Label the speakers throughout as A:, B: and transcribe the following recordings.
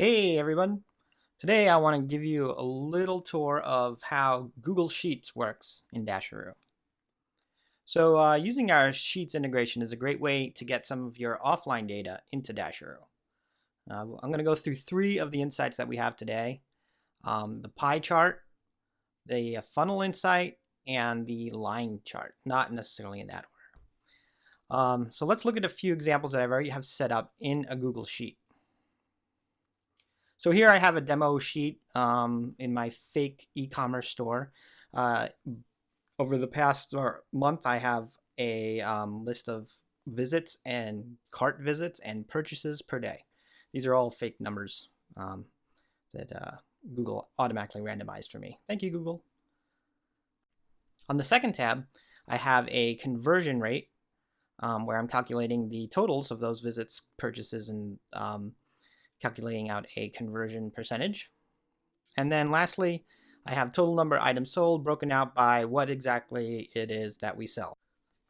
A: Hey everyone! Today I want to give you a little tour of how Google Sheets works in Dasheroo. So uh, using our Sheets integration is a great way to get some of your offline data into Dasheroo. Uh, I'm going to go through three of the insights that we have today. Um, the pie chart, the funnel insight, and the line chart, not necessarily in that order. Um, so let's look at a few examples that I already have set up in a Google Sheet. So here I have a demo sheet um, in my fake e-commerce store. Uh, over the past month, I have a um, list of visits and cart visits and purchases per day. These are all fake numbers um, that uh, Google automatically randomized for me. Thank you, Google. On the second tab, I have a conversion rate um, where I'm calculating the totals of those visits, purchases, and um, calculating out a conversion percentage. And then lastly, I have total number of items sold broken out by what exactly it is that we sell.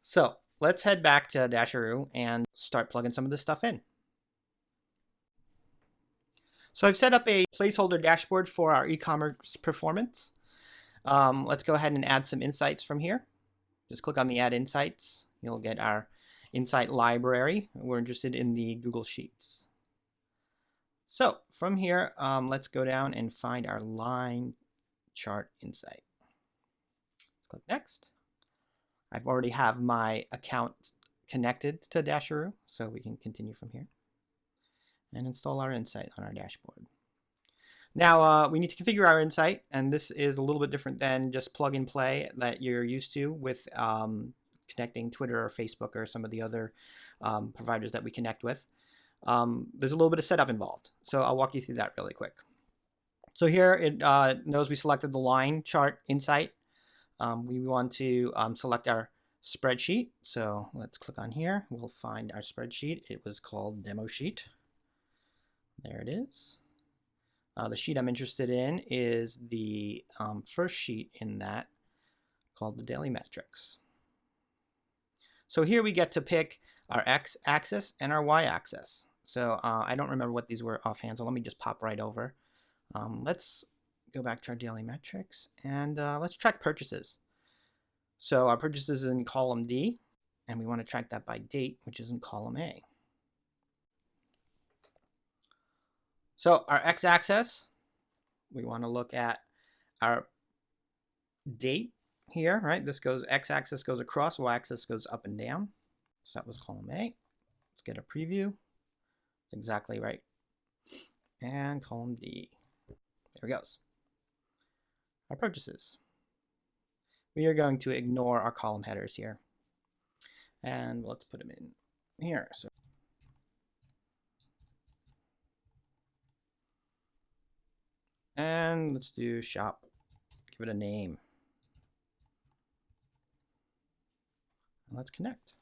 A: So let's head back to Dasheroo and start plugging some of this stuff in. So I've set up a placeholder dashboard for our e-commerce performance. Um, let's go ahead and add some insights from here. Just click on the add insights. You'll get our insight library. We're interested in the Google Sheets. So from here, um, let's go down and find our line chart insight. Let's click next. I've already have my account connected to Dasheroo, so we can continue from here and install our insight on our dashboard. Now uh, we need to configure our insight, and this is a little bit different than just plug and play that you're used to with um, connecting Twitter or Facebook or some of the other um, providers that we connect with um, there's a little bit of setup involved. So I'll walk you through that really quick. So here it uh, knows we selected the line chart insight. Um, we want to um, select our spreadsheet. So let's click on here. We'll find our spreadsheet. It was called demo sheet. There it is. Uh, the sheet I'm interested in is the um, first sheet in that called the daily metrics. So here we get to pick our x-axis and our y-axis. So uh, I don't remember what these were offhand, so let me just pop right over. Um, let's go back to our daily metrics and uh, let's track purchases. So our purchases is in column D, and we want to track that by date, which is in column A. So our x-axis, we want to look at our date here, right? This goes, x-axis goes across, y-axis goes up and down. So that was column A. Let's get a preview exactly right. And column D. There it goes. Our purchases. We are going to ignore our column headers here. And let's put them in here. So And let's do shop. Give it a name. And let's connect.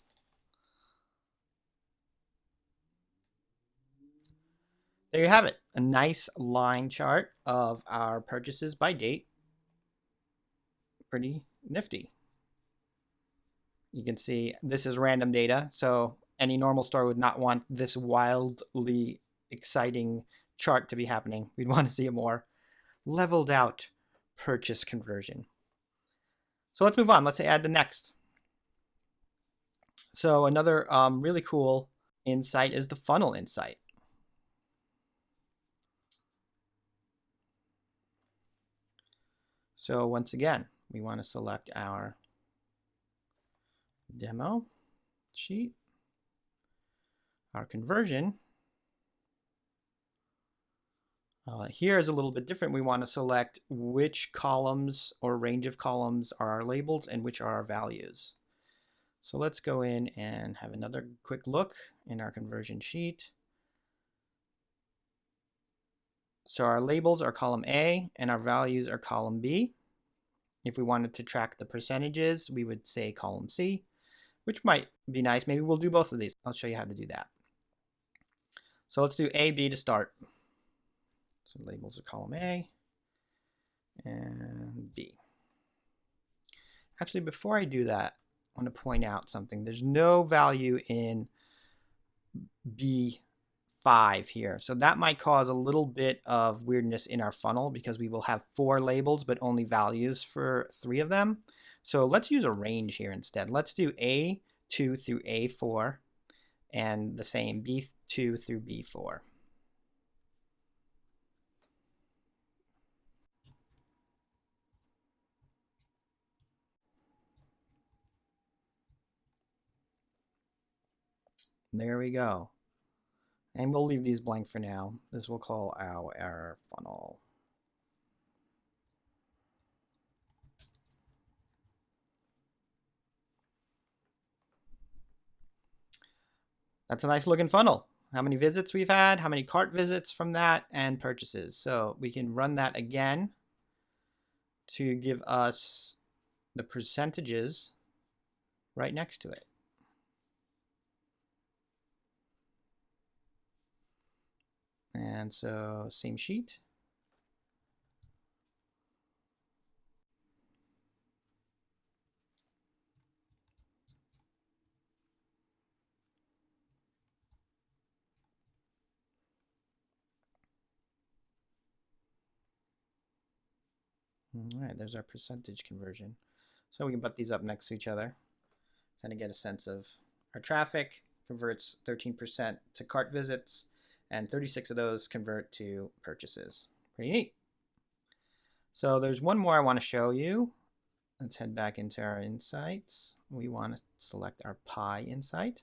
A: There you have it, a nice line chart of our purchases by date. Pretty nifty. You can see this is random data, so any normal store would not want this wildly exciting chart to be happening. We'd want to see a more leveled out purchase conversion. So let's move on. Let's add the next. So another um, really cool insight is the funnel insight. So once again, we want to select our demo sheet, our conversion. Uh, here is a little bit different. We want to select which columns or range of columns are our labels and which are our values. So let's go in and have another quick look in our conversion sheet. So our labels are column A and our values are column B. If we wanted to track the percentages, we would say column C, which might be nice. Maybe we'll do both of these. I'll show you how to do that. So let's do A, B to start. So labels are column A and B. Actually, before I do that, I want to point out something. There's no value in B five here. So that might cause a little bit of weirdness in our funnel because we will have four labels, but only values for three of them. So let's use a range here instead. Let's do A2 through A4 and the same B2 through B4. There we go. And we'll leave these blank for now. This we'll call our, our funnel. That's a nice looking funnel. How many visits we've had, how many cart visits from that, and purchases. So we can run that again to give us the percentages right next to it. And so same sheet. All right, there's our percentage conversion. So we can put these up next to each other, kind of get a sense of our traffic converts 13% to cart visits, and 36 of those convert to purchases. Pretty neat. So there's one more I want to show you. Let's head back into our insights. We want to select our pie insight.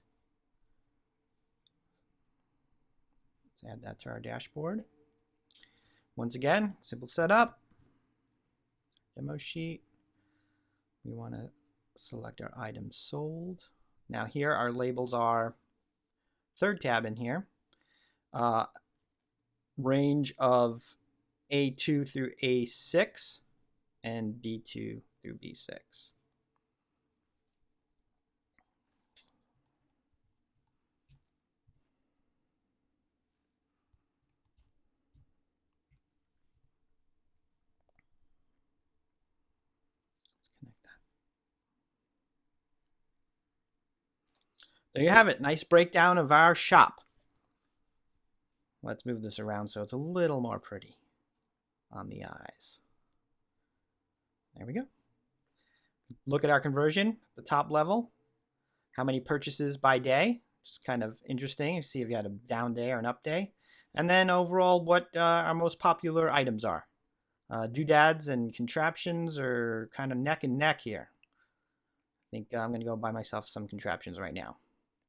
A: Let's add that to our dashboard. Once again, simple setup. Demo sheet. We want to select our items sold. Now here our labels are third tab in here uh, range of A2 through A6 and B2 through B6. There you have it. Nice breakdown of our shop. Let's move this around so it's a little more pretty on the eyes. There we go. Look at our conversion, the top level. How many purchases by day? Just kind of interesting. You see if you had a down day or an up day. And then overall, what uh, our most popular items are. Uh, doodads and contraptions are kind of neck and neck here. I think I'm going to go buy myself some contraptions right now.